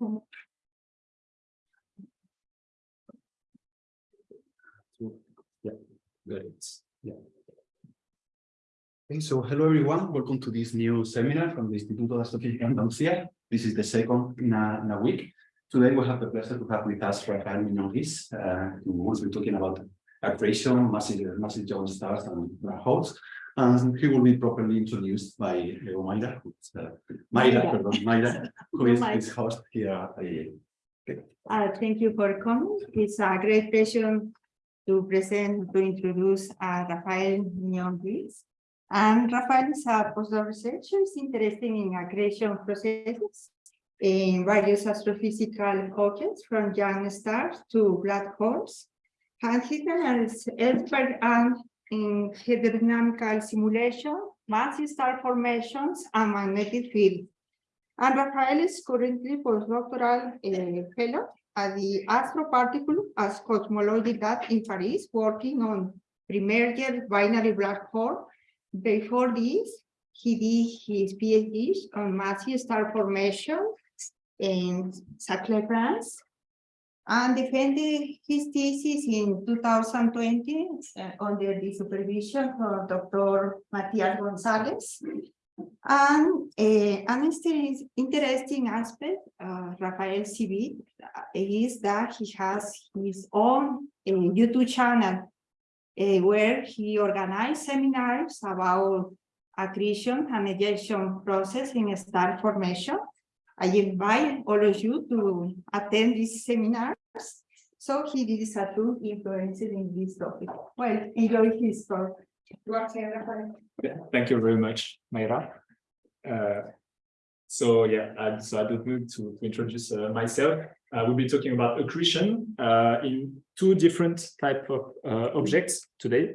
Yeah, got. Yeah. Okay, so hello everyone, welcome to this new seminar from the Instituto de Astrofísica Andalucía. This is the second in a, in a week. Today we have the pleasure to have with us Rafael Mignon-Risse, uh, who will be talking about accretion, massive, massive giant stars and black holes. And he will be properly introduced by Leo Mayra, who's, uh, Mayra, pardon, Mayra, who is his host here at Uh, thank you for coming. It's a great pleasure to present, to introduce uh, Rafael Mignon-Risse. And Rafael is a postdoc researcher interested in accretion processes in various astrophysical objects from young stars to black holes. And he is expert and in hydrodynamical simulation, massive star formations, and magnetic field. And Rafael is currently postdoctoral uh, fellow at the Astroparticle as Cosmology Lab in Paris, working on pre-merger binary black hole. Before this, he did his PhD on massive star formation in Saclay, France, and defended his thesis in 2020 uh, under the supervision of Dr. Matias Gonzalez. And uh, an interesting aspect of Rafael CV is that he has his own uh, YouTube channel uh, where he organized seminars about accretion and ejection process in star formation. I invite all of you to attend these seminars. So he is a true influence in this topic. Well, enjoy his talk. Thank you very much, Mayra. Uh, so yeah, I, so I don't need to, to introduce uh, myself. Uh, we'll be talking about accretion uh, in two different type of uh, objects today.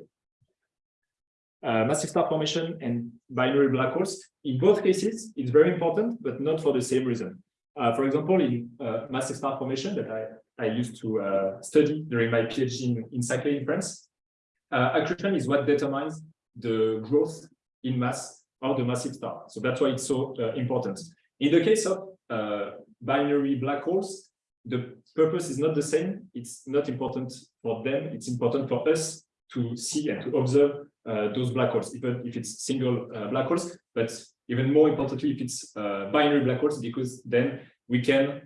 Uh, massive star formation and binary black holes. In both cases, it's very important, but not for the same reason. Uh, for example, in uh, massive star formation that I, I used to uh, study during my PhD in, in Saclay in France, uh, accretion is what determines the growth in mass of the massive star. So that's why it's so uh, important. In the case of binary black holes, the purpose is not the same. It's not important for them. It's important for us to see and to observe those black holes, even if it's single uh, black holes, but even more importantly, if it's uh, binary black holes, because then we can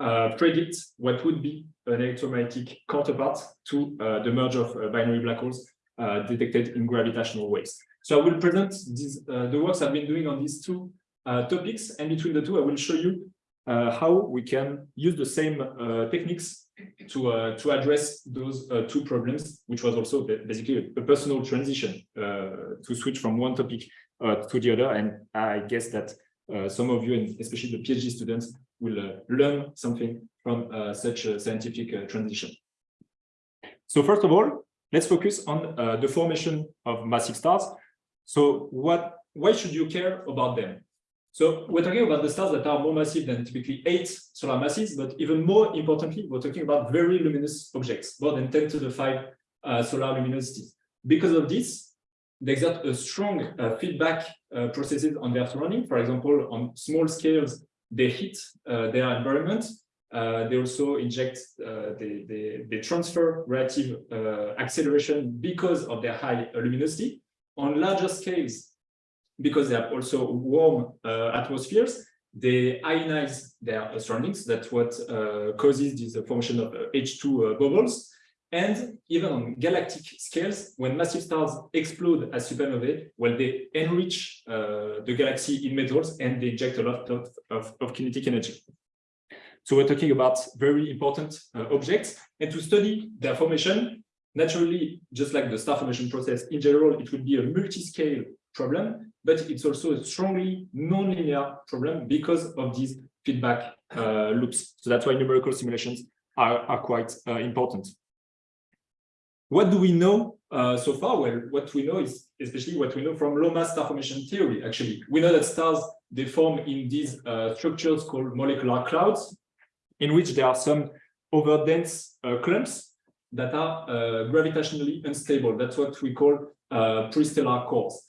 uh, predict what would be an electromagnetic counterpart to uh, the merge of uh, binary black holes uh, detected in gravitational waves. So I will present these, uh, the works I've been doing on these two uh, topics, and between the two, I will show you uh, how we can use the same uh, techniques to uh, to address those uh, two problems, which was also basically a, personal transition uh, to switch from one topic uh, to the other. And I guess that uh, some of you, and especially the PhD students, will uh, learn something from such a scientific transition. So first of all, let's focus on the formation of massive stars. So what, why should you care about them? So we're talking about the stars that are more massive than typically eight solar masses, but even more importantly, we're talking about very luminous objects, more than 10 to the 5 uh, solar luminosities. Because of this, they exert a strong uh, feedback uh, processes on their surrounding. For example, on small scales, they hit uh, their environment. Uh, they also inject, uh, they, they, they transfer radiative acceleration because of their high luminosity. On larger scales, because they have also warm uh, atmospheres, they ionize their surroundings. That's what uh, causes this uh, formation of uh, H2 uh, bubbles. And even on galactic scales, when massive stars explode as supernovae, well, they enrich uh, the galaxy in metals and they inject a lot of, of, of kinetic energy. So we're talking about very important uh, objects. And to study their formation, naturally, just like the star formation process in general, it would be a multi-scale problem, but it's also a strongly non-linear problem because of these feedback uh, loops. So that's why numerical simulations are, are quite uh, important. What do we know uh, so far? Well, what we know is especially what we know from low mass star formation theory, actually. We know that stars, they form in these uh, structures called molecular clouds, in which there are some overdense uh, clumps that are uh, gravitationally unstable. That's what we call prestellar cores.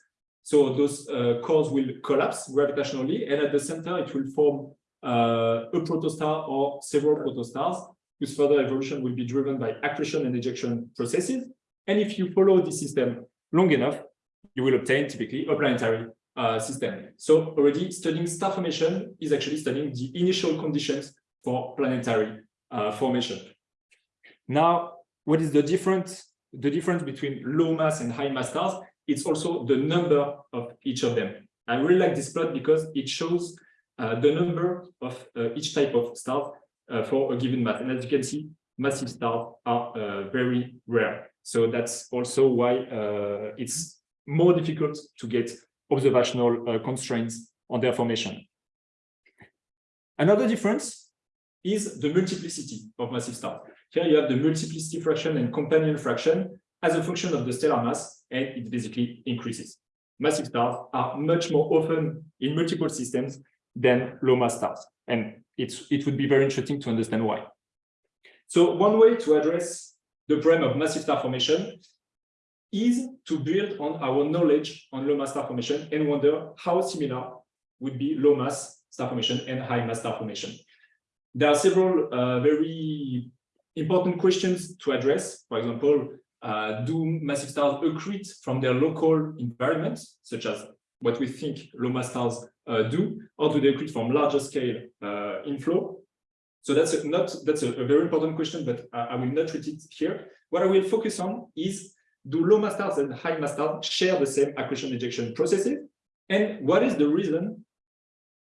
So those uh, cores will collapse gravitationally, and at the center, it will form uh, a protostar or several protostars whose further evolution will be driven by accretion and ejection processes. And if you follow this system long enough, you will obtain typically a planetary uh, system. So already studying star formation is actually studying the initial conditions for planetary uh, formation. Now, what is the difference? The difference between low mass and high mass stars? It's also the number of each of them. I really like this plot because it shows uh, the number of uh, each type of star uh, for a given mass. And as you can see, massive stars are uh, very rare. So that's also why uh, it's more difficult to get observational uh, constraints on their formation. Another difference is the multiplicity of massive stars. Here you have the multiplicity fraction and companion fraction as a function of the stellar mass, and it basically increases. Massive stars are much more often in multiple systems than low mass stars, and it's, it would be very interesting to understand why. So one way to address the problem of massive star formation is to build on our knowledge on low mass star formation and wonder how similar would be low mass star formation and high mass star formation. There are several uh, very important questions to address. For example, uh, do massive stars accrete from their local environment, such as what we think low mass stars uh, do, or do they accrete from larger scale uh, inflow? So that's a, not that's a, a, very important question, but I, I will not treat it here. What I will focus on is do low mass stars and high mass stars share the same accretion ejection processes? And what is the reason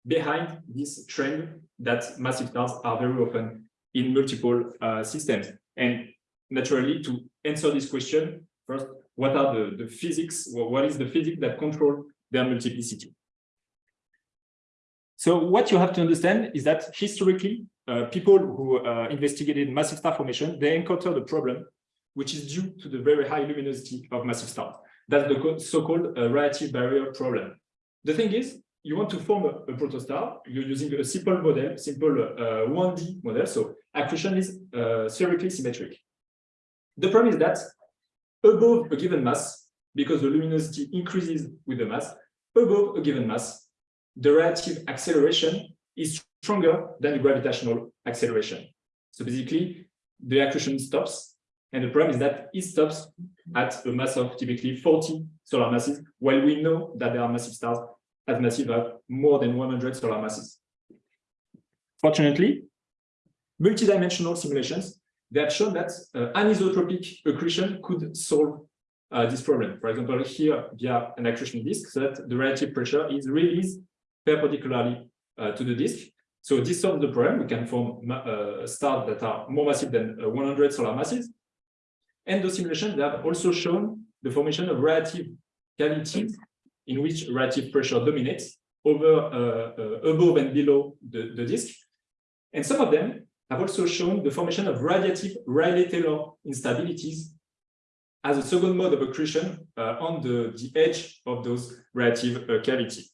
behind this trend that massive stars are very often in multiple uh, systems? And naturally, to answer this question, first, what are the, the physics? What is the physics that control their multiplicity? So what you have to understand is that historically, uh, people who uh, investigated massive star formation, they encountered a problem which is due to the very high luminosity of massive stars. That's the so-called uh, radiative barrier problem. The thing is, you want to form a, a protostar, you're using a simple model, simple uh, 1D model, so accretion is uh, spherically symmetric. The problem is that above a given mass, because the luminosity increases with the mass, above a given mass, the radiative acceleration is stronger than the gravitational acceleration. So basically, the accretion stops and the problem is that it stops at a mass of typically 40 solar masses, while we know that there are massive stars as massive as more than 100 solar masses. Fortunately, multidimensional simulations they have shown that uh, anisotropic accretion could solve uh, this problem. For example, here via an accretion disk, so that the radiative pressure is released perpendicularly uh, to the disk. So this solves the problem. We can form uh, stars that are more massive than uh, 100 solar masses. And the simulations they have also shown the formation of radiative cavities in which radiative pressure dominates over uh, above and below the, the disk. And some of them have also shown the formation of radiative Rayleigh-Taylor instabilities as a second mode of accretion uh, on the, the edge of those radiative uh, cavities.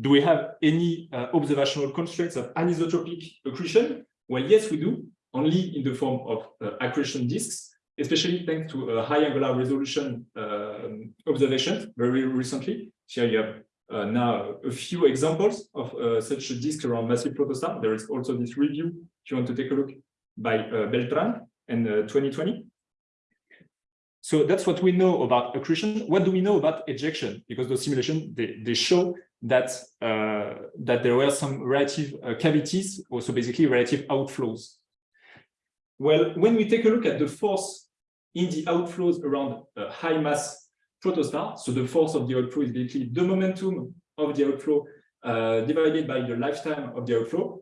Do we have any uh, observational constraints of anisotropic accretion? Well, yes, we do only in the form of uh, accretion disks, especially thanks to a high angular resolution um, observation very recently. Here you have uh, now a few examples of uh, such a disk around massive protostar. There is also this review, if you want to take a look, by uh, Beltran in 2020. Uh, so that's what we know about accretion. What do we know about ejection? Because the simulation, they, they show that uh, that there were some radiative uh, cavities, also basically radiative outflows. Well, when we take a look at the force in the outflows around high mass protostar, so the force of the outflow is basically the momentum of the outflow uh, divided by the lifetime of the outflow,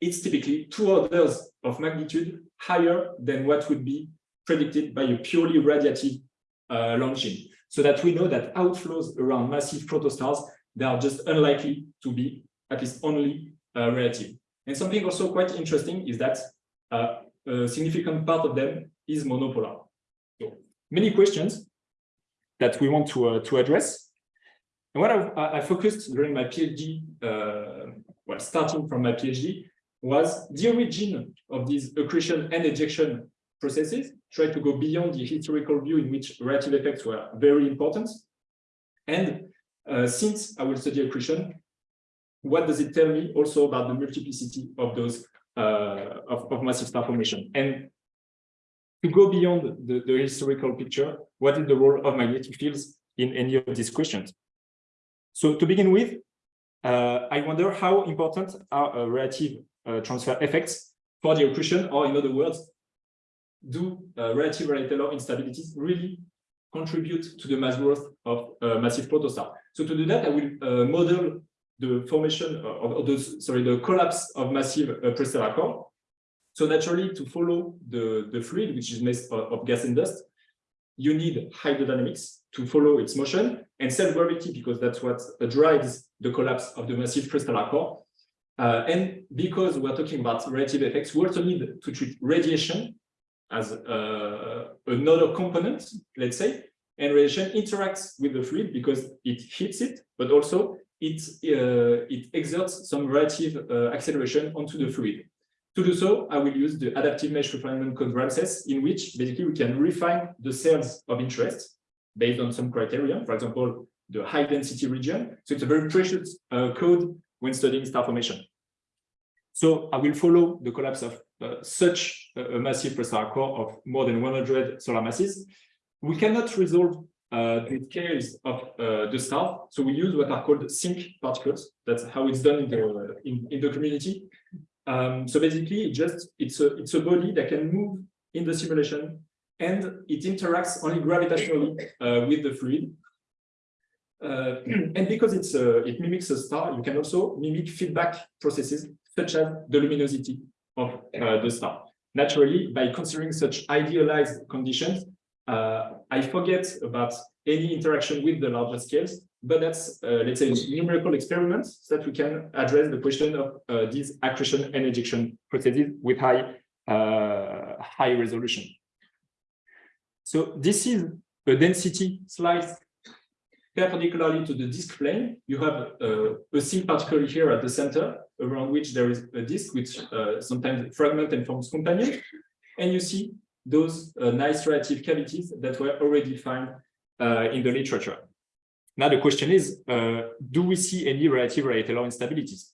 it's typically two orders of magnitude higher than what would be predicted by a purely radiative uh, launching. So that we know that outflows around massive protostars, they are just unlikely to be at least only uh, radiative. And something also quite interesting is that uh, a significant part of them is monopolar. So many questions that we want to, uh, to address. And what I, I focused during my PhD, uh, well, starting from my PhD, was the origin of these accretion and ejection processes, try to go beyond the historical view in which radiative effects were very important. And uh, since I will study accretion, what does it tell me also about the multiplicity of those uh, of, of massive star formation? And to go beyond the, the historical picture, what is the role of magnetic fields in any of these questions? So to begin with, uh, I wonder how important are uh, radiative uh, transfer effects for the accretion, or in other words, do uh, radiative radial Taylor instabilities really contribute to the mass growth of uh, massive protostar? So to do that, I will uh, model the formation of, of sorry, the collapse of massive uh, prestellar core. So naturally, to follow the, the fluid, which is made of, gas and dust, you need hydrodynamics to follow its motion and self-gravity because that's what drives the collapse of the massive prestellar core. Uh, and because we're talking about radiative effects, we also need to treat radiation as uh, another component, let's say, and radiation interacts with the fluid because it hits it, but also it, uh, it exerts some radiative uh, acceleration onto the fluid. To do so, I will use the adaptive mesh refinement code RAMSES, in which basically we can refine the cells of interest based on some criteria, for example, the high density region. So it's a very precious uh, code when studying star formation. So I will follow the collapse of uh, such a, massive prestellar core of more than 100 solar masses. We cannot resolve uh, the scales of uh, the star. So we use what are called sink particles. That's how it's done in the in, in the community. Um, so basically, it just it's a it's a body that can move in the simulation, and it interacts only gravitationally uh, with the fluid. Uh, and because it's a, it mimics a star, you can also mimic feedback processes such as the luminosity of uh, the star. Naturally, by considering such idealized conditions, uh, I forget about any interaction with the larger scales, but that's, uh, let's say, numerical experiments that we can address the question of uh, these accretion and ejection processes with high, uh, high resolution. So this is a density slice perpendicularly to the disk plane. You have uh, a single particle here at the center, around which there is a disk, which uh, sometimes fragment and forms companion. And you see those uh, nice radiative cavities that were already found in the literature. Now the question is, uh, do we see any radiative radial instabilities?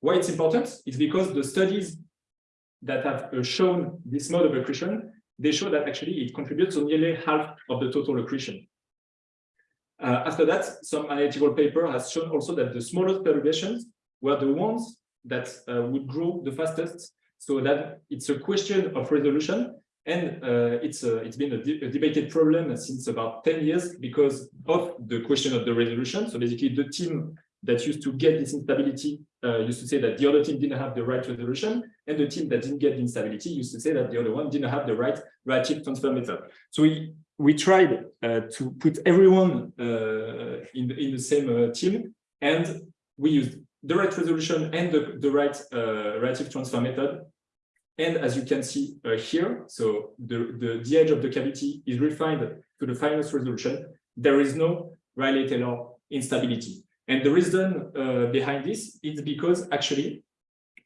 Why it's important is because the studies that have uh, shown this mode of accretion, they show that actually it contributes to nearly half of the total accretion. Uh, after that, some analytical paper has shown also that the smallest perturbations were the ones that uh, would grow the fastest. So that it's a question of resolution and uh, it's a, it's been a, de a, debated problem since about 10 years because of the question of the resolution. So basically the team that used to get this instability uh, used to say that the other team didn't have the right resolution and the team that didn't get the instability used to say that the other one didn't have the right radiative transfer method. So we we tried uh, to put everyone uh, in, the, in the same uh, team and we used the right resolution and the, the right uh, radiative transfer method and as you can see uh, here, so the, the, the edge of the cavity is refined to the finest resolution. There is no Rayleigh-Taylor instability. And the reason uh, behind this is because actually,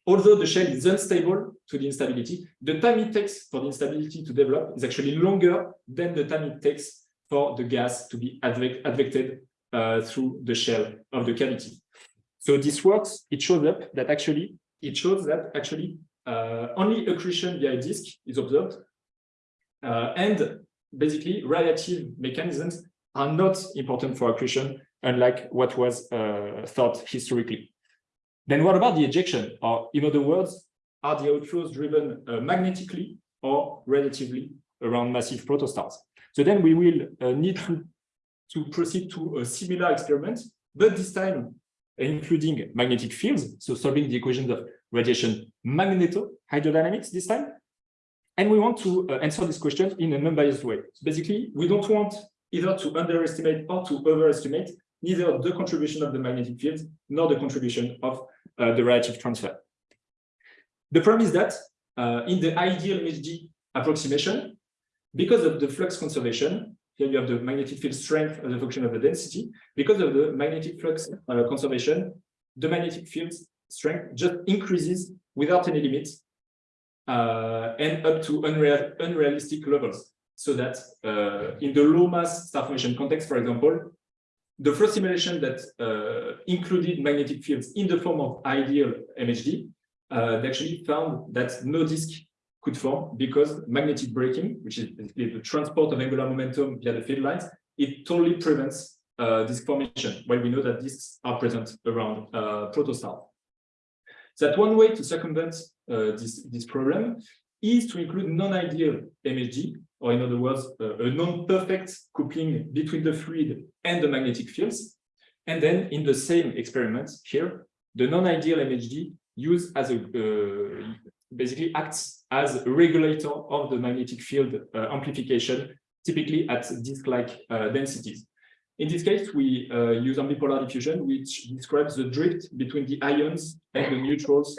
although the shell is unstable to the instability, the time it takes for the instability to develop is actually longer than the time it takes for the gas to be advected uh, through the shell of the cavity. So this works, it shows up that actually, it shows that actually uh, only accretion via disk is observed. Uh, and basically, radiative mechanisms are not important for accretion, unlike what was uh, thought historically. Then what about the ejection? Or in other words, are the outflows driven uh, magnetically or radiatively around massive protostars? So then we will uh, need to, to proceed to a similar experiment, but this time including magnetic fields, so solving the equations of radiation magneto hydrodynamics this time. And we want to uh, answer this question in an unbiased way. So basically, we don't want either to underestimate or to overestimate neither the contribution of the magnetic field nor the contribution of uh, the radiative transfer. The problem is that uh, in the ideal MHD approximation, because of the flux conservation, here you have the magnetic field strength as a function of the density, because of the magnetic flux uh, conservation, the magnetic field strength just increases without any limits uh, and up to unreal, unrealistic levels. So that uh, in the low mass star formation context, for example, the first simulation that uh, included magnetic fields in the form of ideal MHD uh, they actually found that no disk could form because magnetic braking, which is basically the transport of angular momentum via the field lines, it totally prevents uh, disk formation, while we know that disks are present around uh, protostar. That one way to circumvent uh, this, this problem is to include non-ideal MHD, or in other words, uh, a non-perfect coupling between the fluid and the magnetic fields. And then in the same experiment here, the non-ideal MHD used as a uh, basically acts as a regulator of the magnetic field uh, amplification, typically at disk-like uh, densities. In this case, we uh, use ambipolar diffusion, which describes the drift between the ions and the neutrals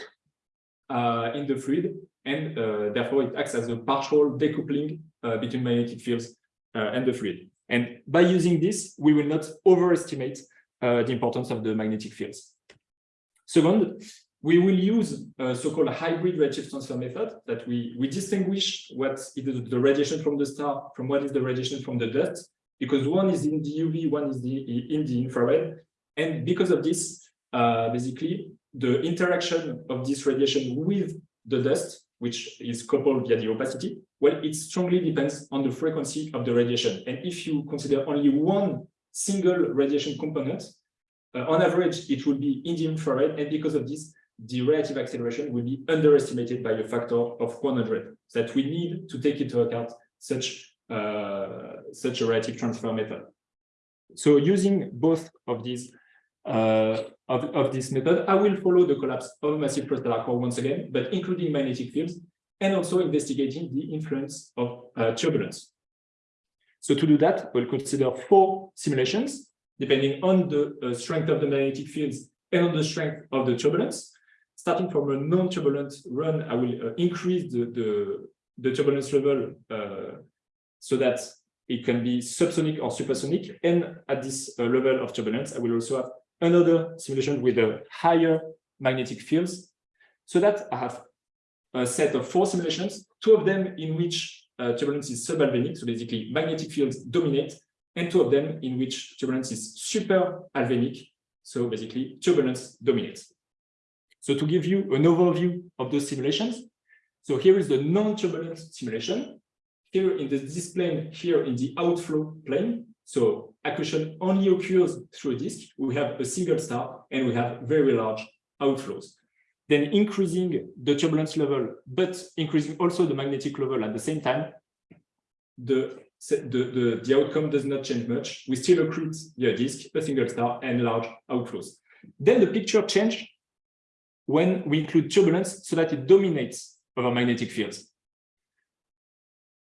uh, in the fluid, and uh, therefore it acts as a partial decoupling between magnetic fields and the fluid. And by using this, we will not overestimate the importance of the magnetic fields. Second, we will use a so-called hybrid radiative transfer method that we, we distinguish what is the radiation from the star from what is the radiation from the dust, because one is in the UV, one is the, in the infrared. And because of this, uh, basically, the interaction of this radiation with the dust, which is coupled via the opacity, well, it strongly depends on the frequency of the radiation. And if you consider only one single radiation component, uh, on average, it will be in the infrared. And because of this, the radiative acceleration will be underestimated by a factor of 100 that we need to take into account such such a radiative transfer method. So using both of these uh, of, of this method i will follow the collapse of massive prestellar core once again but including magnetic fields and also investigating the influence of uh, turbulence. So to do that we'll consider four simulations depending on the uh, strength of the magnetic fields and on the strength of the turbulence. Starting from a non-turbulent run, I will uh, increase the, the, the, turbulence level uh, so that it can be subsonic or supersonic. And at this uh, level of turbulence, I will also have another simulation with a higher magnetic fields so that I have a set of four simulations, two of them in which uh, turbulence is sub-Alfvénic, so basically magnetic fields dominate, and two of them in which turbulence is super Alfvénic, so basically turbulence dominates. So to give you an overview of those simulations, so here is the non-turbulent simulation. Here in the display, here in the outflow plane, so accretion only occurs through a disk. We have a single star and we have very large outflows. Then increasing the turbulence level, but increasing also the magnetic level at the same time, the, the, the, the outcome does not change much. We still accrete the disk, a single star, and large outflows. Then the picture changes when we include turbulence so that it dominates over magnetic fields.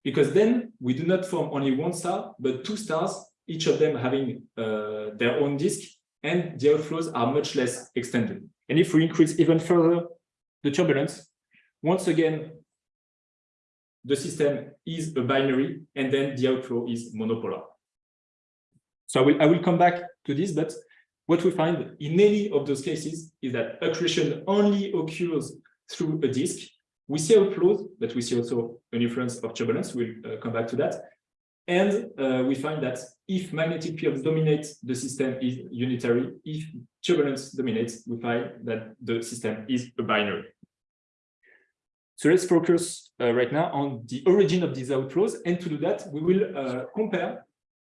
Because then we do not form only one star, but two stars, each of them having uh, their own disk, and the outflows are much less extended. And if we increase even further the turbulence, once again, the system is a binary, and then the outflow is monopolar. So I will, I will come back to this, but what we find in any of those cases is that accretion only occurs through a disk. We see outflows, but we see also an influence of turbulence. We'll uh, come back to that. And uh, we find that if magnetic fields dominate, the system is unitary. If turbulence dominates, we find that the system is a binary. So let's focus uh, right now on the origin of these outflows. And to do that, we will uh, compare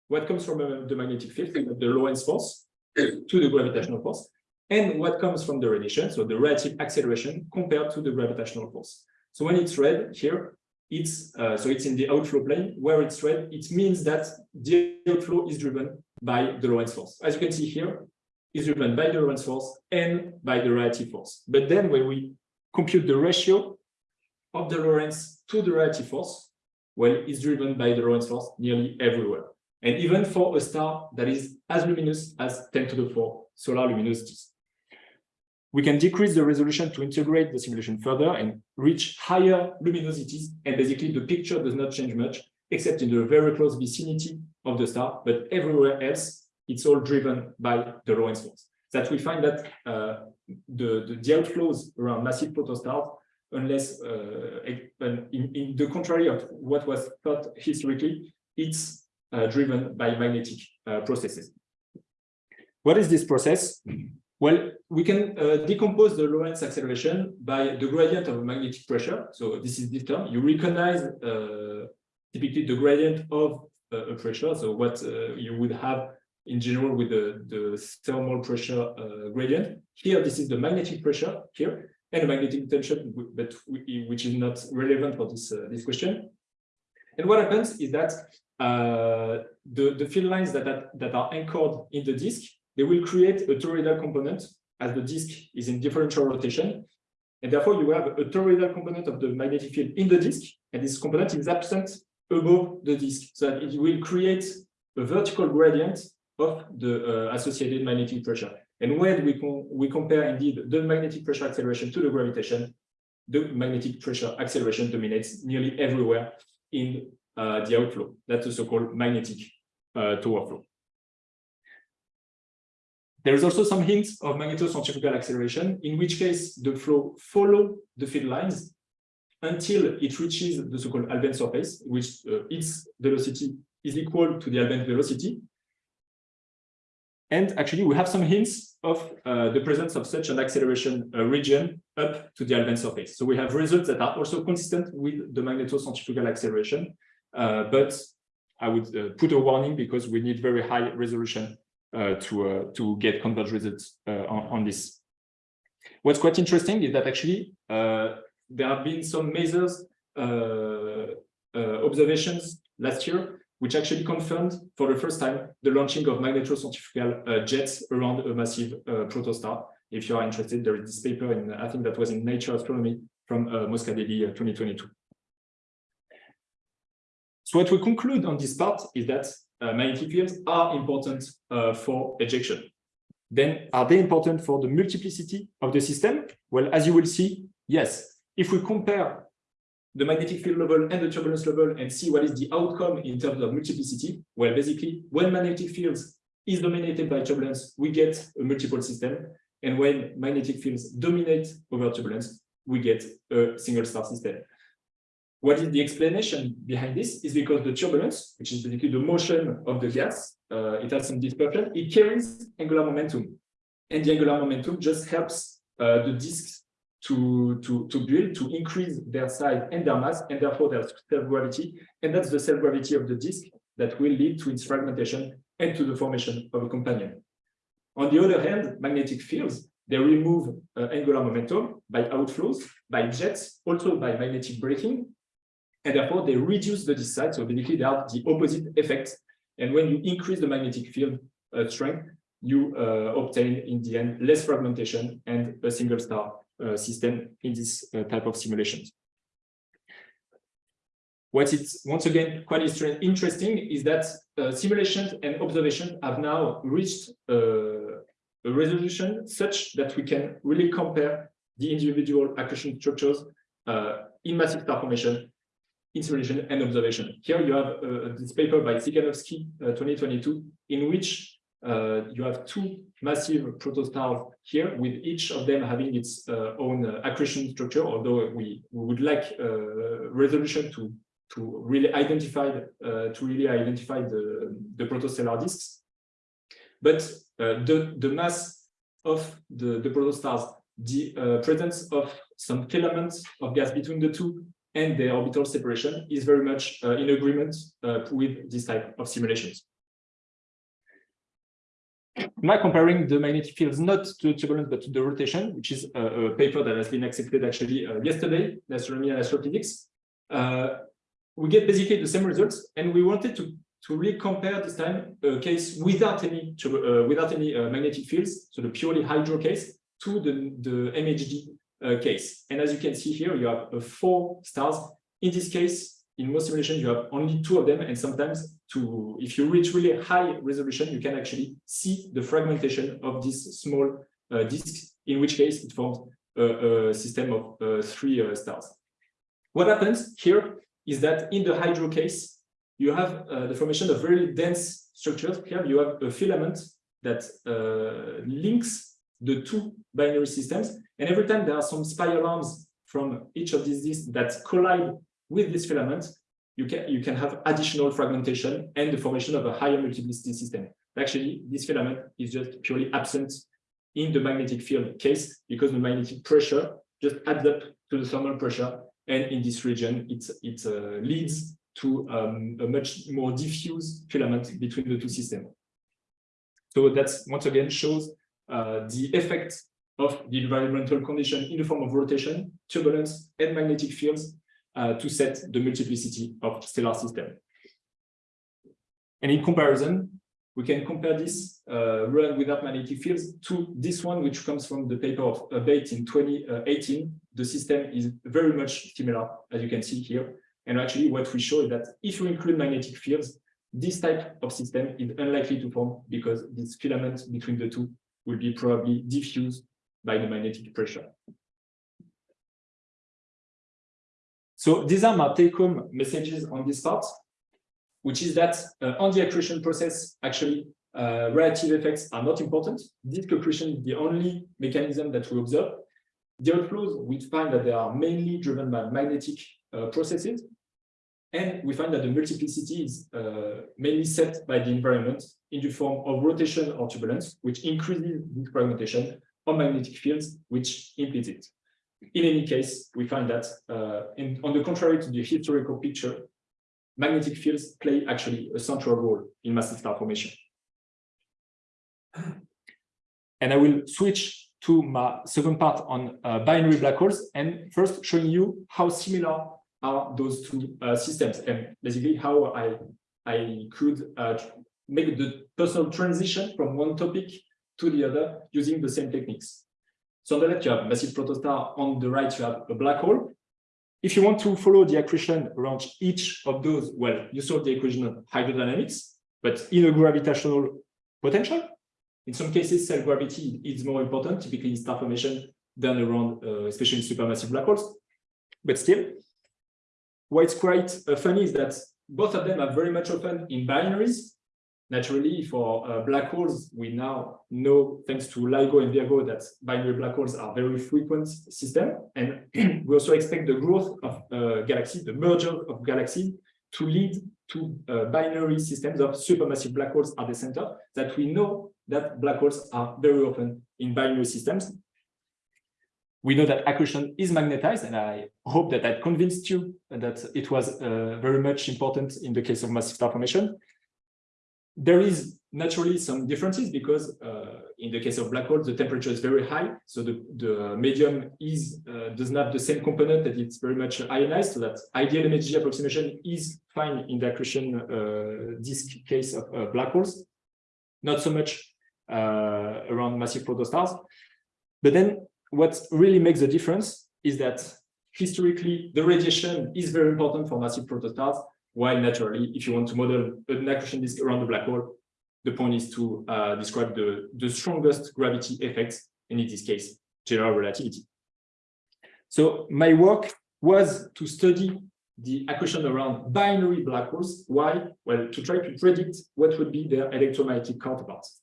what comes from uh, the magnetic field, the Lorentz force, to the gravitational force and what comes from the radiation, so the radiative acceleration compared to the gravitational force. So when it's red here, it's uh, so it's in the outflow plane where it's red, it means that the outflow is driven by the Lorentz force. As you can see here, is driven by the Lorentz force and by the radiative force. But then when we compute the ratio of the Lorentz to the radiative force, well, it's driven by the Lorentz force nearly everywhere and even for a star that is as luminous as 10 to the 4 solar luminosities. We can decrease the resolution to integrate the simulation further and reach higher luminosities, and basically the picture does not change much, except in the very close vicinity of the star, but everywhere else, it's all driven by the Lorentz force. That we find that uh, the, the, the, outflows around massive protostars, unless uh, in, in the contrary of what was thought historically, it's uh, driven by magnetic uh, processes. What is this process? Well, we can uh, decompose the Lorentz acceleration by the gradient of magnetic pressure. So this is this term. You recognize uh, typically the gradient of uh, a pressure. So what uh, you would have in general with the, the thermal pressure uh, gradient. Here, this is the magnetic pressure here and the magnetic tension, but which is not relevant for this, uh, this question. And what happens is that the, the field lines that, that, that are anchored in the disk, they will create a toroidal component as the disk is in differential rotation. And therefore, you have a toroidal component of the magnetic field in the disk, and this component is absent above the disk. So it will create a vertical gradient of the uh, associated magnetic pressure. And when we, com we compare indeed the magnetic pressure acceleration to the gravitation, the magnetic pressure acceleration dominates nearly everywhere in uh, the outflow. That's the so-called magnetic uh, tower flow. There is also some hints of magnetocentrifugal acceleration, in which case the flow follow the field lines until it reaches the so-called Alfvén surface, which uh, its velocity is equal to the Alfvén velocity, and actually, we have some hints of uh, the presence of such an acceleration uh, region up to the Alfvén surface. So we have results that are also consistent with the magnetocentrifugal acceleration, uh, but I would uh, put a warning because we need very high resolution to, uh, to get converged results on, on, this. What's quite interesting is that actually there have been some measures observations last year which actually confirmed for the first time the launching of magnetocentrifugal uh, jets around a massive uh, protostar. If you are interested, there is this paper in, I think that was in Nature Astronomy from uh, Moscadelli 2022. So what we conclude on this part is that uh, magnetic fields are important uh, for ejection. Then are they important for the multiplicity of the system? Well, as you will see, yes. If we compare the magnetic field level and the turbulence level and see what is the outcome in terms of multiplicity. Well, basically, when magnetic fields is dominated by turbulence, we get a multiple system. And when magnetic fields dominate over turbulence, we get a single star system. What is the explanation behind this is because the turbulence, which is basically the motion of the gas, uh, it has some dispersion, it carries angular momentum. And the angular momentum just helps uh, the disks to, to, to build, to increase their size and their mass, and therefore their self-gravity. And that's the self-gravity of the disk that will lead to its fragmentation and to the formation of a companion. On the other hand, magnetic fields, they remove uh, angular momentum by outflows, by jets, also by magnetic braking, and therefore they reduce the disk size. So basically, they have the opposite effect. And when you increase the magnetic field uh, strength, you uh, obtain in the end less fragmentation and a single star uh, system in this uh, type of simulations. What is once again quite interesting is that uh, simulations and observations have now reached a resolution such that we can really compare the individual accretion structures in massive star formation in and observation. Here you have uh, this paper by Cyganowski uh, 2022, in which uh, you have two massive protostars here, with each of them having its uh, own uh, accretion structure, although we, we would like resolution to to really identify to really identify the the protostellar disks. But the the mass of the the protostars, the presence of some filaments of gas between the two and their orbital separation is very much uh, in agreement uh, with this type of simulations. Now comparing the magnetic fields not to turbulence but to the rotation, which is a, a paper that has been accepted actually uh, yesterday in astronomy and astrophysics, uh, we get basically the same results, and we wanted to to really compare this time a case without any uh, without any uh, magnetic fields, so the purely hydro case, to the the MHD uh, case. And as you can see here, you have uh, four stars. In this case, in most simulations, you have only two of them, and sometimes to if you reach really high resolution, you can actually see the fragmentation of these small uh, disks, in which case it forms a, a system of uh, three uh, stars. What happens here is that in the hydro case, you have uh, the formation of very dense structures. Here you have a filament that links the two binary systems. And every time there are some spiral arms from each of these disks that collide with this filament, you can you can have additional fragmentation and the formation of a higher multiplicity system. actually this filament is just purely absent in the magnetic field case because the magnetic pressure just adds up to the thermal pressure. And in this region, it, it uh, leads to um, a much more diffuse filament between the two systems. So that's once again shows uh, the effect of the environmental condition in the form of rotation, turbulence, and magnetic fields uh, to set the multiplicity of stellar system. And in comparison, we can compare this uh, run without magnetic fields to this one, which comes from the paper of uh, Bate in 2018. The system is very much similar, as you can see here. And actually, what we show is that if you include magnetic fields, this type of system is unlikely to form because this filament between the two will be probably diffused by the magnetic pressure. So these are my take-home messages on this part which is that uh, on the accretion process, actually, uh, radiative effects are not important. Disk accretion is the only mechanism that we observe. The outflows, we find that they are mainly driven by magnetic uh, processes. And we find that the multiplicity is uh, mainly set by the environment in the form of rotation or turbulence, which increases this fragmentation, or magnetic fields, which impedes it. In any case, we find that uh, in, on the contrary to the historical picture, magnetic fields play actually a central role in massive star formation. And I will switch to my second part on uh, binary black holes and first showing you how similar are those two uh, systems and basically how I, I could uh, make the personal transition from one topic to the other using the same techniques. So on the left, you have massive protostar. On the right, you have a black hole. If you want to follow the accretion around each of those, well, you solve the equation of hydrodynamics, but in a gravitational potential. In some cases, self-gravity is more important, typically in star formation, than around, uh, especially in supermassive black holes. But still, what's quite uh, funny is that both of them are very much open in binaries, Naturally, for uh, black holes, we now know, thanks to LIGO and Virgo, that binary black holes are very frequent system. And we also expect the growth of uh, galaxies, the merger of galaxies, to lead to uh, binary systems of supermassive black holes at the center, that we know that black holes are very often in binary systems. We know that accretion is magnetized, and I hope that I convinced you that it was uh, very much important in the case of massive star formation there is naturally some differences because uh, in the case of black holes, the temperature is very high. So the, the medium is uh, does not have the same component that it's very much ionized. So that ideal MHD approximation is fine in the accretion uh, disk case of uh, black holes, not so much uh, around massive protostars. But then what really makes the difference is that historically the radiation is very important for massive protostars while naturally, if you want to model an accretion disk around the black hole, the point is to uh, describe the, the strongest gravity effects, and in this case, general relativity. So my work was to study the accretion around binary black holes. Why? Well, to try to predict what would be their electromagnetic counterparts.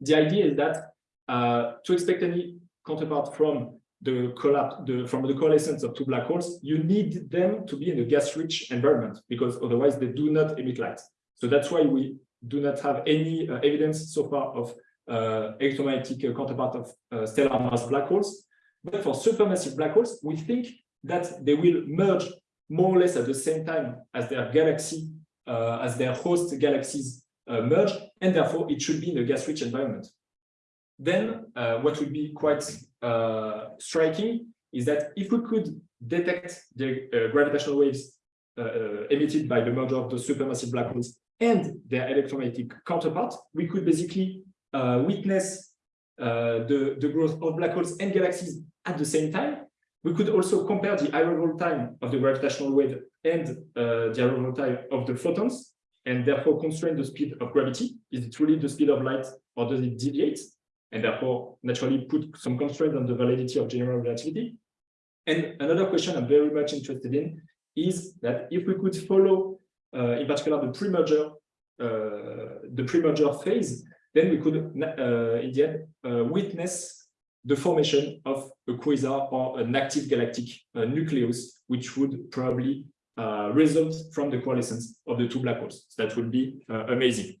The idea is that uh, to expect any counterpart from the collapse the, from the coalescence of two black holes, you need them to be in a gas-rich environment because otherwise they do not emit light. So that's why we do not have any uh, evidence so far of uh, electromagnetic uh, counterpart of uh, stellar mass black holes. But for supermassive black holes, we think that they will merge more or less at the same time as their galaxy, uh, as their host galaxies uh, merge, and therefore it should be in a gas-rich environment. Then what would be quite uh, striking is that if we could detect the uh, gravitational waves uh, emitted by the merger of the supermassive black holes and their electromagnetic counterpart, we could basically witness the, the growth of black holes and galaxies at the same time. We could also compare the arrival time of the gravitational wave and uh, the arrival time of the photons, and therefore constrain the speed of gravity. Is it really the speed of light, or does it deviate? And therefore naturally put some constraints on the validity of general relativity. And another question I'm very much interested in is that if we could follow, uh, in particular, the pre-merger, uh, the pre-merger phase, then we could, uh, in the end, uh, witness the formation of a quasar or an active galactic uh, nucleus, which would probably uh, result from the coalescence of the two black holes. That would be amazing.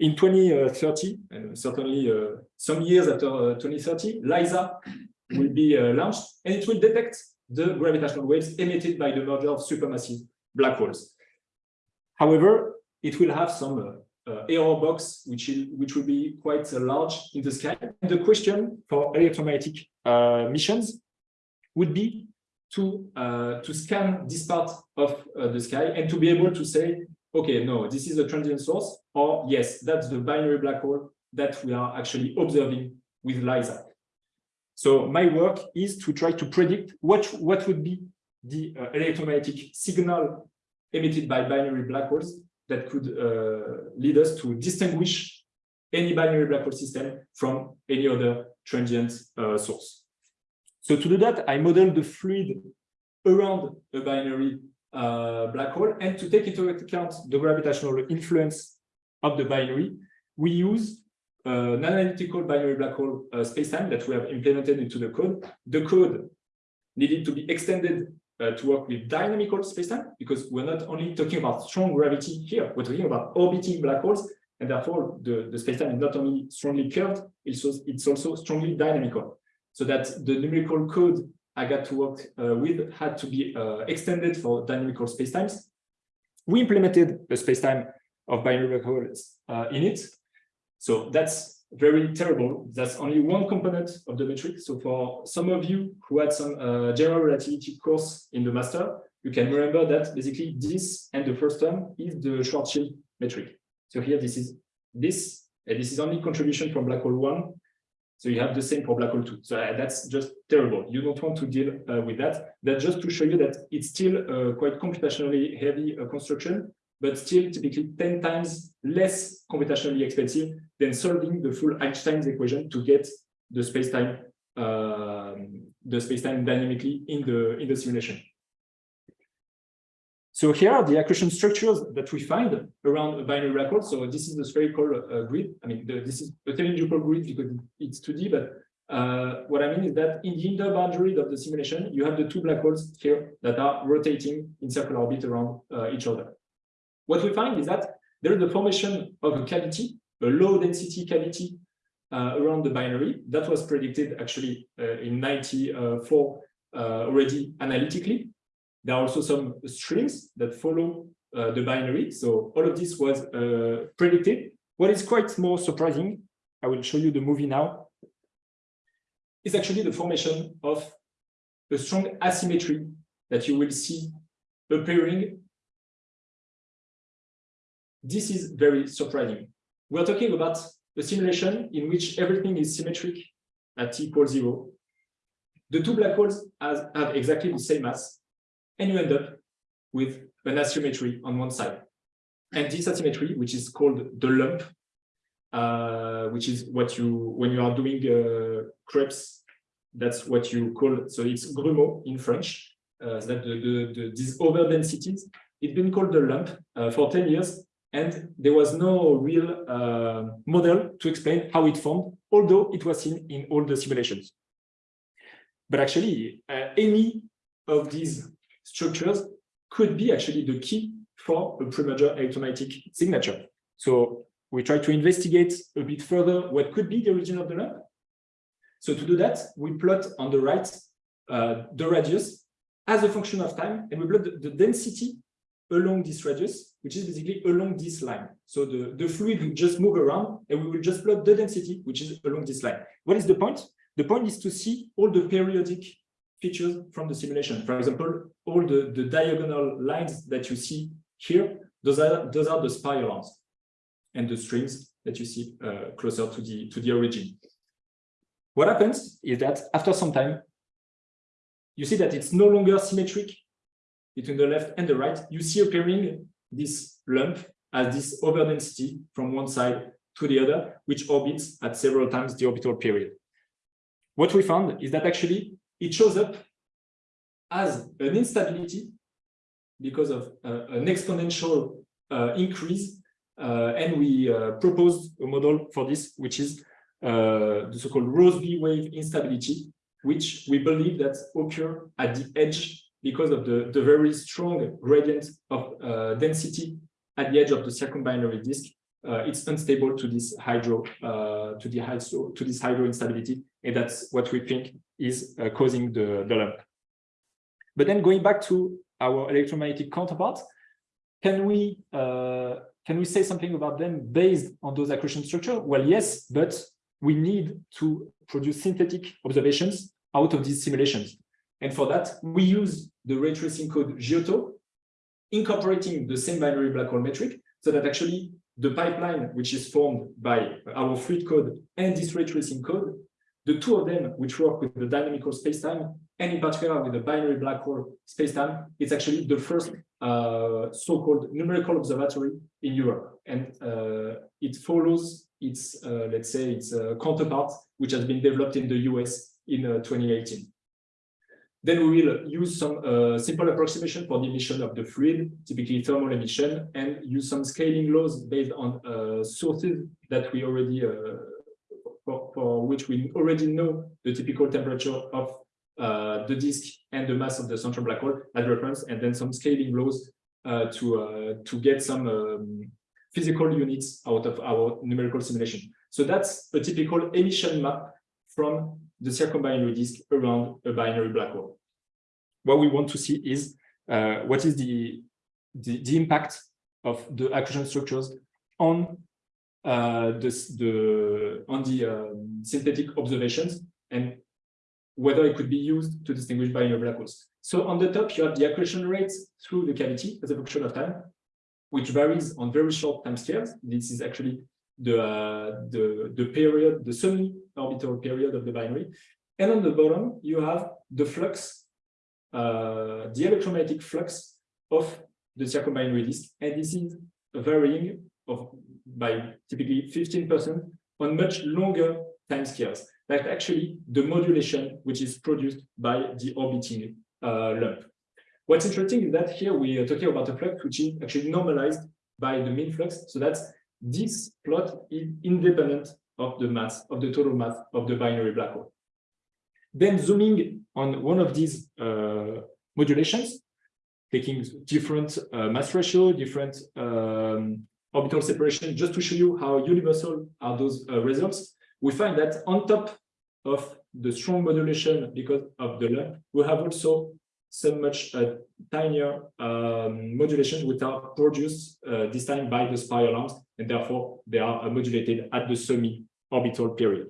In 2030, and certainly uh, some years after uh, 2030, LISA will be uh, launched and it will detect the gravitational waves emitted by the merger of supermassive black holes. However, it will have some uh, error box, which, is, which will be quite uh, large in the sky. And the question for electromagnetic uh, missions would be to, to scan this part of the sky and to be able to say, okay, no, this is a transient source, or yes, that's the binary black hole that we are actually observing with LISA. So my work is to try to predict what, what would be the uh, electromagnetic signal emitted by binary black holes that could uh, lead us to distinguish any binary black hole system from any other transient uh, source. So to do that, I modeled the fluid around a binary uh, black hole and to take into account the gravitational influence of the binary, we use uh, an analytical binary black hole uh, spacetime that we have implemented into the code. The code needed to be extended uh, to work with dynamical spacetime because we're not only talking about strong gravity here, we're talking about orbiting black holes, and therefore the, the spacetime is not only strongly curved, it's also, it's also strongly dynamical. So that the numerical code I got to work uh, with had to be uh, extended for dynamical spacetimes. We implemented a spacetime of binary black holes uh, in it. So that's very terrible. That's only one component of the metric. So for some of you who had some uh, general relativity course in the master, you can remember that basically this and the first term is the Schwarzschild metric. So here this is this, and this is only contribution from black hole one. So you have the same for black hole two. So uh, that's just terrible. You don't want to deal uh, with that. That's just to show you that it's still uh, quite computationally heavy uh, construction, but still typically 10 times less computationally expensive than solving the full Einstein's equation to get the spacetime um, the spacetime dynamically in the in the simulation. So here are the accretion structures that we find around a binary hole. So this is the spherical uh, grid. I mean, the, this is a cylindrical grid because it's 2D, but uh, what I mean is that in the inner boundary of the simulation, you have the two black holes here that are rotating in circular orbit around uh, each other. What we find is that there is the formation of a cavity, a low density cavity uh, around the binary that was predicted actually uh, in 94 uh, already analytically. There are also some strings that follow uh, the binary. So all of this was uh, predicted. What is quite more surprising, I will show you the movie now, is actually the formation of a strong asymmetry that you will see appearing this is very surprising. We're talking about a simulation in which everything is symmetric at t equals zero. The two black holes has, have exactly the same mass, and you end up with an asymmetry on one side. And this asymmetry, which is called the lump, uh, which is what you, when you are doing uh, crepes, that's what you call, so it's grumeau in French, uh, that the, the, the, these over densities, it's been called the lump uh, for 10 years and there was no real uh, model to explain how it formed, although it was seen in all the simulations. But actually, uh, any of these structures could be actually the key for a premerger electromagnetic signature. So we try to investigate a bit further what could be the origin of the lump. So to do that, we plot on the right uh, the radius as a function of time, and we plot the, the density along this radius, which is basically along this line. So the, the fluid will just move around and we will just plot the density, which is along this line. What is the point? The point is to see all the periodic features from the simulation. For example, all the, the diagonal lines that you see here, those are, those are the spirals and the strings that you see uh, closer to the, to the origin. What happens is that after some time, you see that it's no longer symmetric between the left and the right, you see appearing this lump as this overdensity from one side to the other, which orbits at several times the orbital period. What we found is that actually it shows up as an instability because of uh, an exponential uh, increase. Uh, and we uh, proposed a model for this, which is uh, the so-called Rossby wave instability, which we believe that occur at the edge because of the, the very strong gradient of uh, density at the edge of the circumbinary disk uh, it's unstable to this hydro, uh, to the hydro, to this hydro instability, and that's what we think is uh, causing the, the lump. But then going back to our electromagnetic counterparts, can we uh, can we say something about them based on those accretion structure? Well, yes, but we need to produce synthetic observations out of these simulations. And for that, we use the ray tracing code GYOTO, incorporating the same binary black hole metric, so that actually the pipeline, which is formed by our fluid code and this ray tracing code, the two of them, which work with the dynamical spacetime, and in particular with the binary black hole spacetime, it's actually the first uh, so-called numerical observatory in Europe. And uh, it follows its, uh, let's say, its uh, counterpart, which has been developed in the US in uh, 2018. Then we will use some uh, simple approximation for the emission of the fluid, typically thermal emission, and use some scaling laws based on uh, sources that we already, uh, for, for, which we already know the typical temperature of uh, the disk and the mass of the central black hole as reference, and then some scaling laws uh, to uh, to get some um, physical units out of our numerical simulation. So that's a typical emission map from the circumbinary disk around a binary black hole. What we want to see is uh, what is the, the, the impact of the accretion structures on uh, this, the on the um, synthetic observations and whether it could be used to distinguish binary black holes. So on the top, you have the accretion rates through the cavity as a function of time, which varies on very short time scales. This is actually the, uh, the, the period, the semi-orbital period of the binary. And on the bottom, you have the flux, uh, the electromagnetic flux of the circumbinary disk. And this is varying of by typically 15% on much longer time scales. Like actually the modulation which is produced by the orbiting uh, lump. What's interesting is that here we are talking about a flux which is actually normalized by the mean flux. So that's this plot is independent of the mass, of the total mass of the binary black hole. Then zooming on one of these uh, modulations, taking different uh, mass ratio, different um, orbital separation, just to show you how universal are those uh, results, we find that on top of the strong modulation because of the lump, we have also so much uh, tinier um, modulations which are produced uh, this time by the spiral arms, and therefore they are uh, modulated at the semi-orbital period.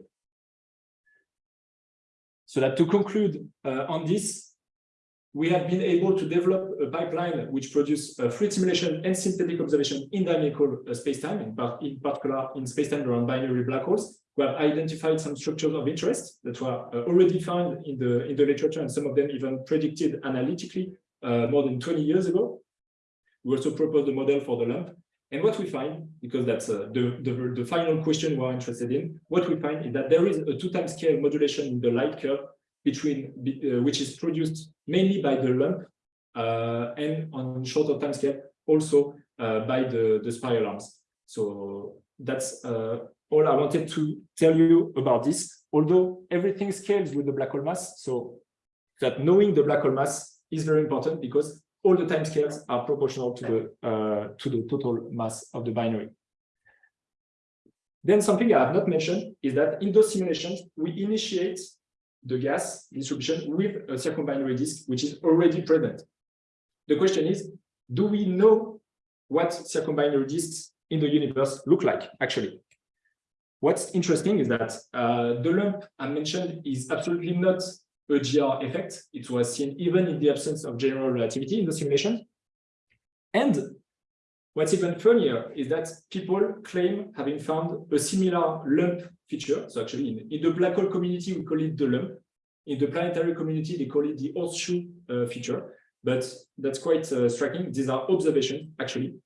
So that to conclude uh, on this, we have been able to develop a pipeline which produces uh, fluid simulation and synthetic observation in dynamical uh, spacetime, in, part, in particular in spacetime around binary black holes, we have identified some structures of interest that were uh, already found in the in the literature, and some of them even predicted analytically uh, more than 20 years ago. We also proposed a model for the lump. And what we find, because that's uh, the, the, the final question we're interested in, what we find is that there is a two time scale modulation in the light curve between uh, which is produced mainly by the lump uh, and on shorter time scale also uh, by the, the spiral arms. So that's all I wanted to tell you about this, although everything scales with the black hole mass. So that knowing the black hole mass is very important because all the time scales are proportional to the uh, to the total mass of the binary. Then something I have not mentioned is that in those simulations, we initiate the gas distribution with a circumbinary disk, which is already present. The question is, do we know what circumbinary disks in the universe look like, actually? What's interesting is that uh, the lump I mentioned is absolutely not a GR effect. It was seen even in the absence of general relativity in the simulation. And what's even funnier is that people claim having found a similar lump feature. So actually in, in the black hole community, we call it the lump. In the planetary community, they call it the horseshoe uh, feature. But that's quite uh, striking. These are observations, actually.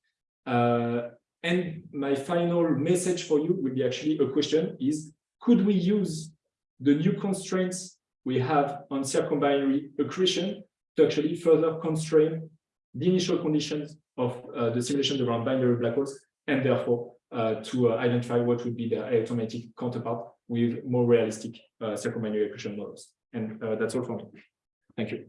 Uh, and my final message for you will be actually a question is, could we use the new constraints we have on circumbinary accretion to actually further constrain the initial conditions of uh, the simulations around binary black holes and therefore uh, to uh, identify what would be the automatic counterpart with more realistic uh, circumbinary accretion models. And uh, that's all for me. Thank you.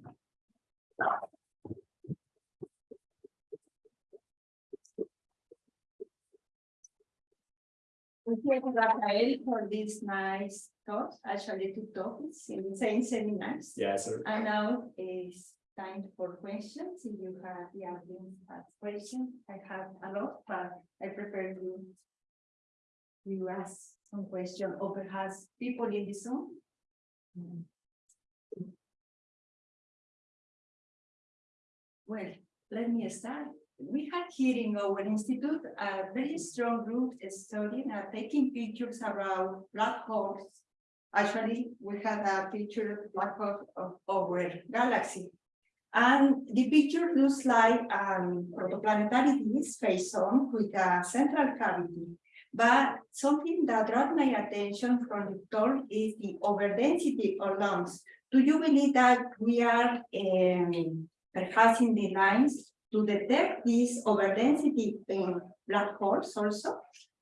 Thank you, Rafael, for this nice talk, actually two topics in the same seminars. Yeah, so And now it's time for questions. If you have the audience ask questions, I have a lot, but I prefer you. You ask some question or perhaps people in the Zoom. Mm-hmm. Well, let me start. We had here in our institute a very strong group studying, uh, taking pictures around black holes. Actually, we had a picture of black hole of our galaxy. And the picture looks like um protoplanetary disk face on with a central cavity. But something that brought my attention from the talk is the overdensity of lungs. Do you believe that we are um, perhaps in the lines to detect this overdensity in black holes also?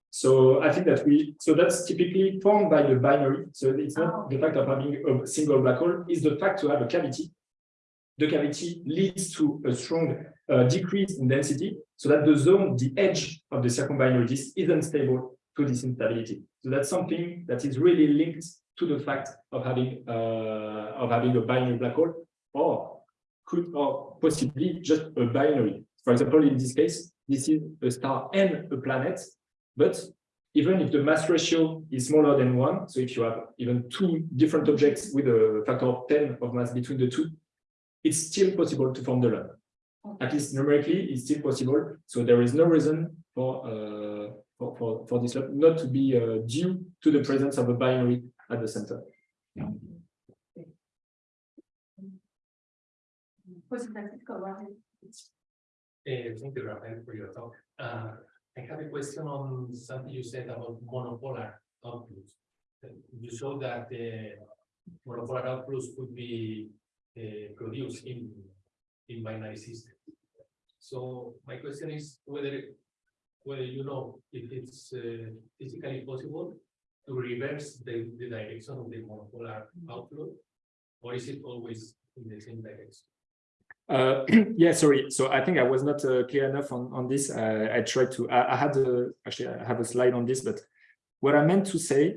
So I think that we, so that's typically formed by the binary. So it's Oh. not the fact of having a single black hole, is the fact to have a cavity. The cavity leads to a strong uh, decrease in density, so that the zone, the edge of the circumbinary disk isn't stable to this instability. So that's something that is really linked to the fact of having uh, of having a binary black hole, or could or possibly just a binary. For example, in this case, this is a star and a planet, but even if the mass ratio is smaller than one, so if you have even two different objects with a factor of 10 of mass between the two, it's still possible to form the lump. At least numerically, it's still possible. So there is no reason for uh, for, for, for this lump not to be uh, due to the presence of a binary at the center. Uh, thank you, Rafael, for your talk. Uh, I have a question on something you said about monopolar outflows. Uh, You showed that the monopolar outflows could be uh, produced in, in binary systems. So my question is whether, whether you know if it's uh, physically possible to reverse the, the direction of the monopolar outflow, or is it always in the same direction? Uh, yeah, sorry. So I think I was not uh, clear enough on, on this. Uh, I tried to, I, I had a, actually I have a slide on this, but what I meant to say,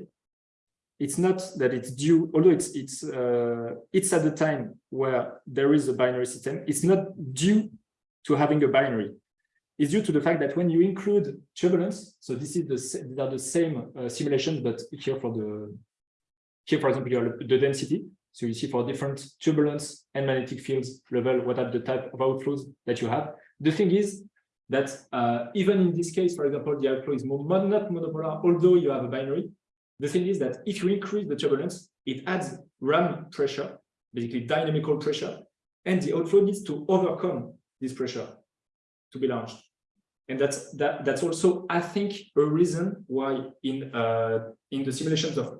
it's not that it's due, although it's, it's, uh, it's at the time where there is a binary system, it's not due to having a binary. It's due to the fact that when you include turbulence, so this is the, they are the same uh, simulations, but here for the, here, for example, the density. So you see for different turbulence and magnetic fields level, what are the type of outflows that you have. The thing is that uh, even in this case, for example, the outflow is more, mon- not monopolar, although you have a binary. The thing is that if you increase the turbulence, it adds ram pressure, basically dynamical pressure, and the outflow needs to overcome this pressure to be launched. And that's that that's also, I think, a reason why in uh, in the simulations of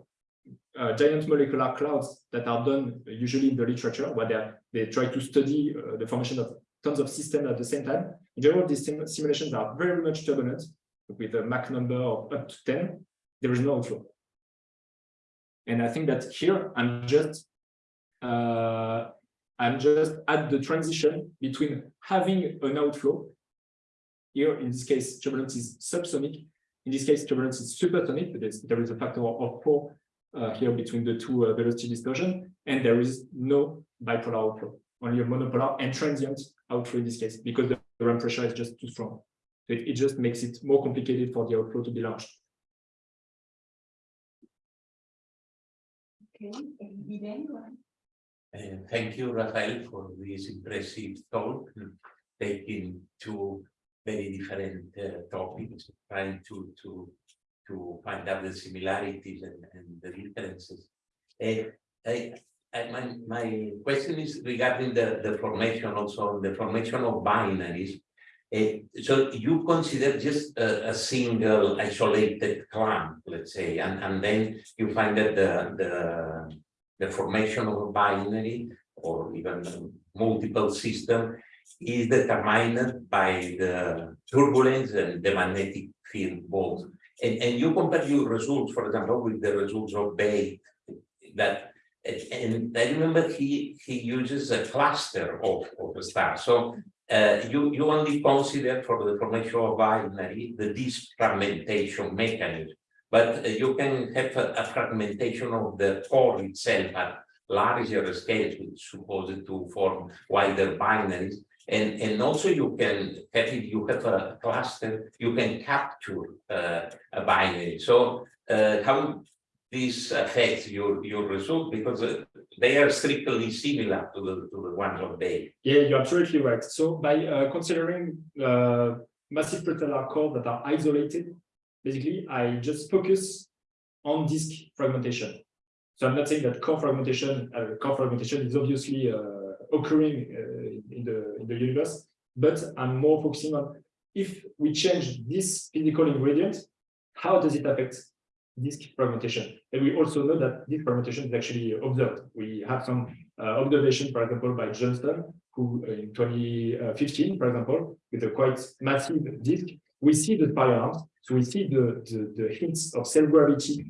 uh, giant molecular clouds that are done usually in the literature, where they, try to study uh, the formation of tons of systems at the same time. In general, these sim simulations are very much turbulent with a Mach number of up to 10. There is no outflow. And I think that here I'm just uh, I'm just at the transition between having an outflow. Here, in this case, turbulence is subsonic. In this case, turbulence is supersonic. Is, there is a factor of four uh, here between the two uh, velocity dispersion, and there is no bipolar outflow, only a monopolar and transient outflow in this case, because the ram pressure is just too strong. So it, it just makes it more complicated for the outflow to be launched. Okay, and Irene, go ahead. Uh, thank you, Rafael, for this impressive talk, taking two very different uh, topics, trying to to to find out the similarities and, and the differences. Uh, I, I, my, my question is regarding the, the formation also, the formation of binaries. Uh, so you consider just a, a single isolated clump, let's say, and, and then you find that the, the the formation of a binary or even multiple system is determined by the turbulence and the magnetic field both. And, and you compare your results, for example, with the results of Bate that and I remember he he uses a cluster of, of stars. So uh, you, you only consider for the formation of binary the disk fragmentation mechanism but uh, you can have a, a fragmentation of the core itself at larger scales, which is supposed to form wider binaries. And, and also you can you have a cluster, you can capture uh, a binary. So uh, how this affects your, your result, because uh, they are strictly similar to the, to the ones of Bate. Yeah, you're absolutely right. So by uh, considering uh, massive prestellar core that are isolated, basically, I just focus on disk fragmentation. So I'm not saying that core fragmentation, uh, core fragmentation is obviously uh, occurring uh, in the in the universe, but I'm more focusing on if we change this physical ingredient, how does it affect disk fragmentation? And we also know that disk fragmentation is actually observed. We have some uh, observation, for example, by Johnston, who uh, in 2015, for example, with a quite massive disk, we see the spirals. So we see the, the, the hints of self-gravity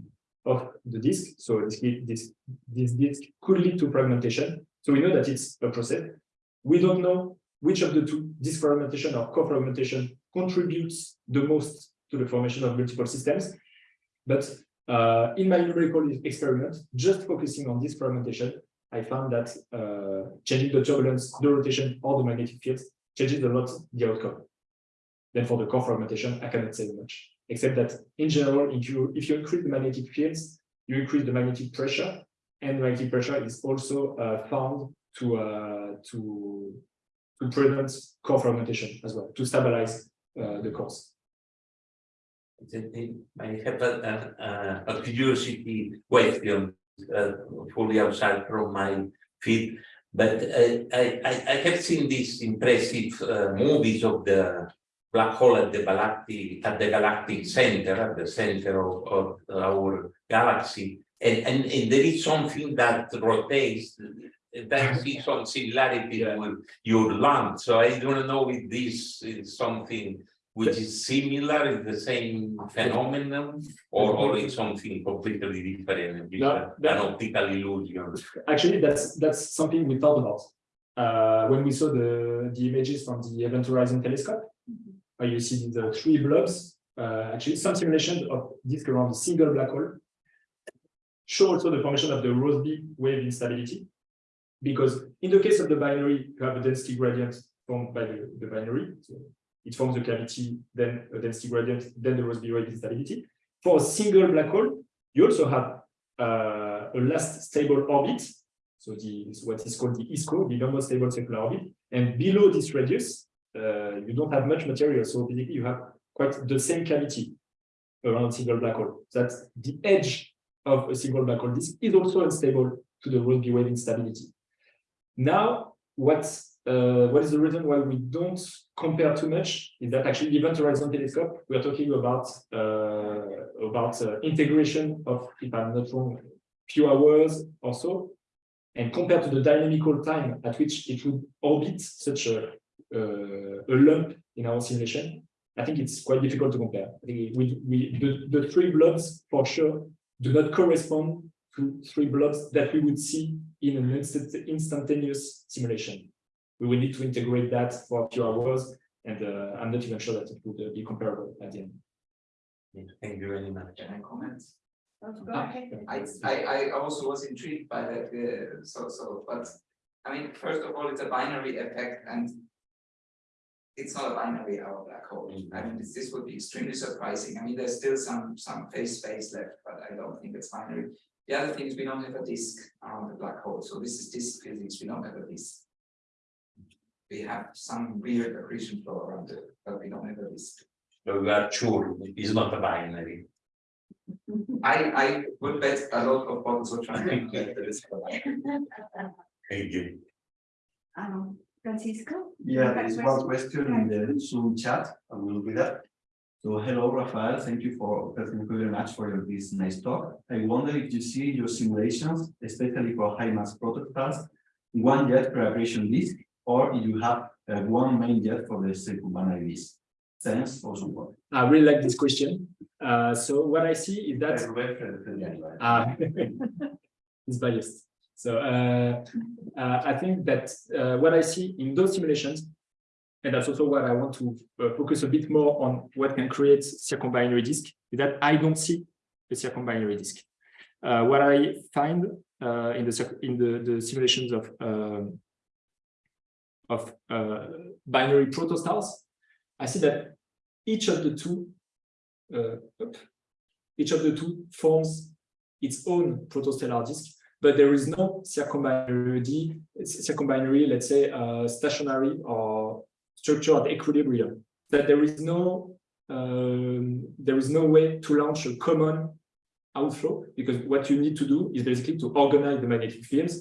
of the disk. So this, this, this disk could lead to fragmentation. So we know that it's a process. We don't know which of the two, disk fragmentation or core fragmentation, contributes the most to the formation of multiple systems. But uh, in my numerical experiment, just focusing on this fragmentation, I found that uh, changing the turbulence, the rotation, or the magnetic fields changes a lot the outcome. Then for the core fragmentation, I cannot say much, except that in general, if you if you increase the magnetic fields, you increase the magnetic pressure, and magnetic pressure is also uh, found to uh, to to prevent core fragmentation as well, to stabilize uh, the cores. I have a, a, a curiosity question, uh, fully outside from my field, but uh, I, I, I have seen these impressive uh, movies of the black hole at the galactic at the galactic center, at the center of, of our galaxy, and, and, and there is something that rotates that see some similarity Yeah. with your land. So I don't know if this is something which is similar, is the same phenomenon, or, or it's something completely different, No, that- an optical illusion. Actually, that's that's something we thought about uh, when we saw the the images from the Event Horizon Telescope. Where you see the three blobs. Uh, actually, some simulations of disk around a single black hole show also the formation of the Rossby wave instability. Because in the case of the binary, you have a density gradient formed by the, the binary. So it forms a cavity, then a density gradient, then the Rossby wave instability. For a single black hole, you also have uh, a last stable orbit. So the what is called the ISCO, the normal stable circular orbit. And below this radius, uh, you don't have much material. So basically you have quite the same cavity around single black hole. That's the edge of a single black hole disk is also unstable to the Rossby wave instability. Now, what's uh, what is the reason why we don't compare too much is that actually the Event Horizon Telescope, we are talking about uh, about uh, integration of, if I'm not wrong, few hours or so, and compared to the dynamical time at which it would orbit such a, a lump in our simulation, I think it's quite difficult to compare. I think we, we the, the three blobs for sure do not correspond to three blobs that we would see in an instant, instantaneous simulation. We will need to integrate that for a few hours, and uh, I'm not even sure that it would uh, be comparable at the end. Thank you very much. Can I comment? Go. I, I, I also was intrigued by that, uh, so, so, but, I mean, first of all, it's a binary effect and it's not a binary, our black hole. I mean, this, this would be extremely surprising. I mean, there's still some, some phase space left, but I don't think it's binary. The other thing is we don't have a disk around the black hole, so this is disk physics, we don't have a disk. We have some weird accretion flow around it, but we don't have a disk. So we are sure it's not a binary. I, I would bet a lot of bottles of trying to get the disk. for. Thank you. Um, Francisco? Yeah, Have there a is one question in the Zoom chat, I will read that. So hello, Rafael, thank you for, thank you very much for your, this nice talk. I wonder if you see your simulations, especially for high mass prototypes, one jet per aberration disk, or if you have uh, one main jet for the circumbinary disk. Thanks for support. I really like this question. Uh, so what I see is that Uh, it's biased. So uh, uh, I think that uh, what I see in those simulations, and that's also what I want to focus a bit more on what can create circumbinary disk, is that I don't see a circumbinary disk. What I find in the in the, the simulations of um, of uh, binary protostars, I see that each of the two uh, each of the two forms its own protostellar disk, but there is no circumbinary, circumbinary, let's say, uh, stationary or structured equilibrium. That there is no um, there is no way to launch a common outflow because what you need to do is basically to organize the magnetic fields,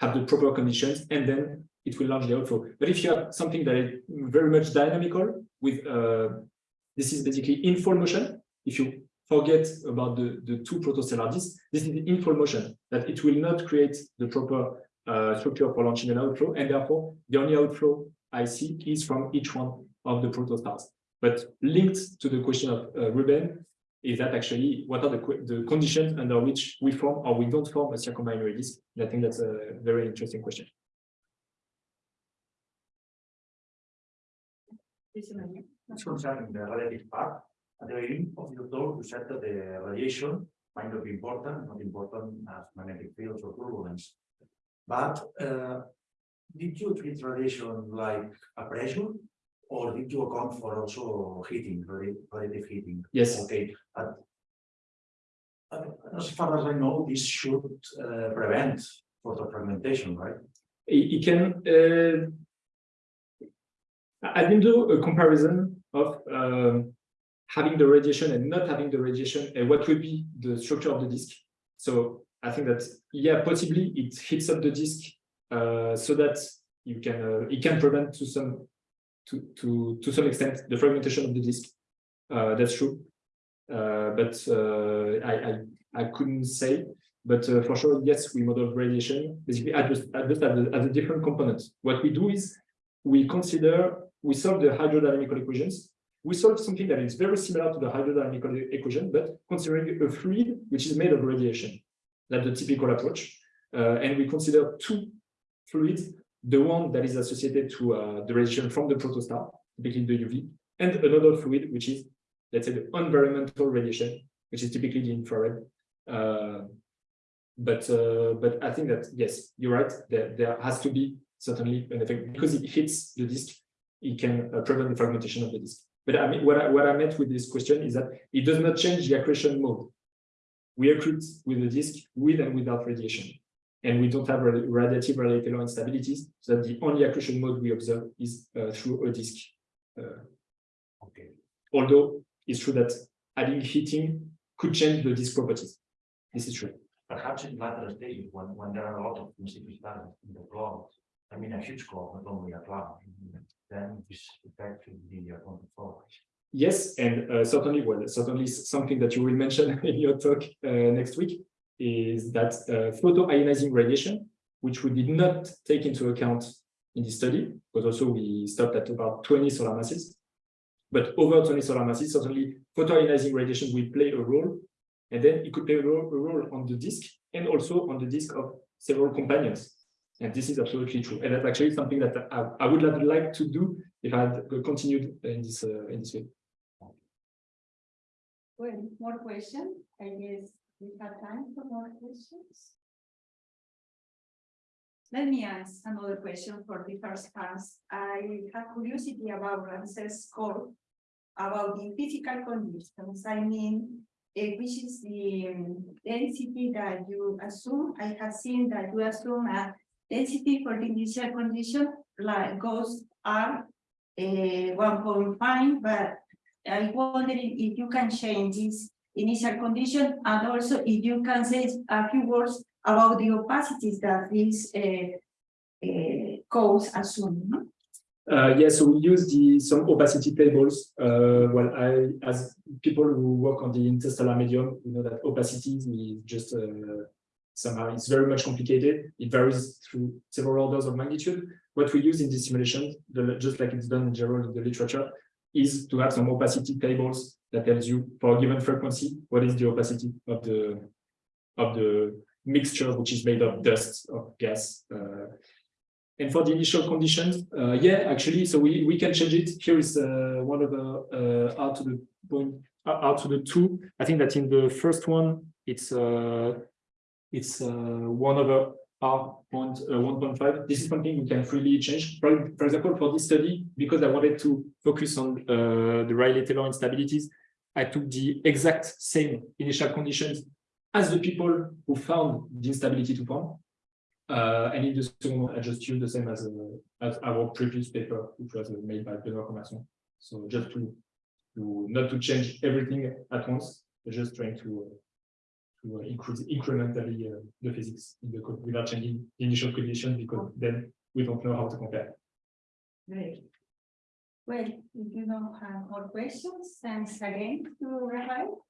have the proper conditions, and then it will launch the outflow. But if you have something that is very much dynamical with uh, this is basically in full motion. If you forget about the, the two protostellar disks, this is in full motion, that it will not create the proper uh, structure for launching an outflow, and therefore the only outflow I see is from each one of the protostars. But linked to the question of uh, Ruben, is that actually what are the, the conditions under which we form or we don't form a circumbinary disk? And I think that's a very interesting question. That's concerning the radiative part. At the beginning of your talk, you said that the radiation might not be important, not important as magnetic fields or turbulence. But uh, did you treat radiation like a pressure? Or did you account for also heating, radiative heating? Yes. Okay, but uh, as far as I know, this should uh, prevent photofragmentation, right? it, it can uh, I didn't do a comparison of um, having the radiation and not having the radiation and what would be the structure of the disk. So I think that yeah, possibly it hits up the disk uh, so that you can uh, it can prevent to some to to to some extent the fragmentation of the disk. Uh, that's true, uh, but uh, I, I I couldn't say. But uh, for sure, yes, we model radiation basically just just as a, as a different component. What we do is we consider we solve the hydrodynamical equations. We solve something that is very similar to the hydrodynamical e- equation, but considering a fluid which is made of radiation. That's the typical approach. Uh, and we consider two fluids, the one that is associated to uh, the radiation from the protostar, typically the UV, and another fluid, which is, let's say, the environmental radiation, which is typically the infrared. Uh, but uh, but I think that yes, you're right. There, there has to be certainly an effect because it hits the disk. It can uh, prevent the fragmentation of the disk. But I mean, what I, what I meant with this question is that it does not change the accretion mode. We accrete with the disk with and without radiation, and we don't have ra- radiative Rayleigh-Taylor instabilities. So that the only accretion mode we observe is uh, through a disk. Uh, Okay. although it's true that adding heating could change the disk properties. This is true. Perhaps in later stages, when, when there are a lot of talent in the cloud, I mean, a huge cloud, not only a cloud, then this be accounted for. Yes, and uh, certainly, well, certainly something that you will mention in your talk uh, next week is that uh, photoionizing radiation, which we did not take into account in the study, because also we stopped at about 20 solar masses. But over 20 solar masses, certainly photoionizing radiation will play a role, and then it could play a role, a role on the disk and also on the disk of several companions. And this is absolutely true. And that's actually something that I, I would have liked to do if I had continued in this uh, in this way. Well, more questions? I guess we have time for more questions. Let me ask another question for the first pass. I have curiosity about Ramses code about the physical conditions. I mean, eh, which is the um, density that you assume? I have seen that you assume a density for the initial condition like goes R uh, one point five, but I wondering if you can change this initial condition and also if you can say a few words about the opacities that these uh, uh, codes assume. no? Uh, so we use the some opacity tables. Uh, well, I as people who work on the interstellar medium, we know that opacity is just uh, somehow it's very much complicated. It varies through several orders of magnitude. What we use in this simulation, the, just like it's done in general in the literature, is to have some opacity tables that tells you for a given frequency what is the opacity of the of the mixture which is made of dust of gas. Uh, and for the initial conditions, uh, yeah, actually, so we, we can change it. Here is uh, one of the uh, R to the point out out to the two, I think that in the first one, it's uh, it's uh, one over R point uh, one point five. This is something you can freely change. For, for example, for this study, because I wanted to focus on uh, the Rayleigh-Taylor instabilities, I took the exact same initial conditions as the people who found the instability to form. Uh, and in the second one, I just used the same as, uh, as our previous paper, which was uh, made by Benoît Commerçon. So just to, to not to change everything at once, just trying to uh, to uh, increase incrementally uh, the physics in the code without changing the initial condition because then we don't know how to compare. Great. Well, if you don't have more questions, thanks again to Rafael.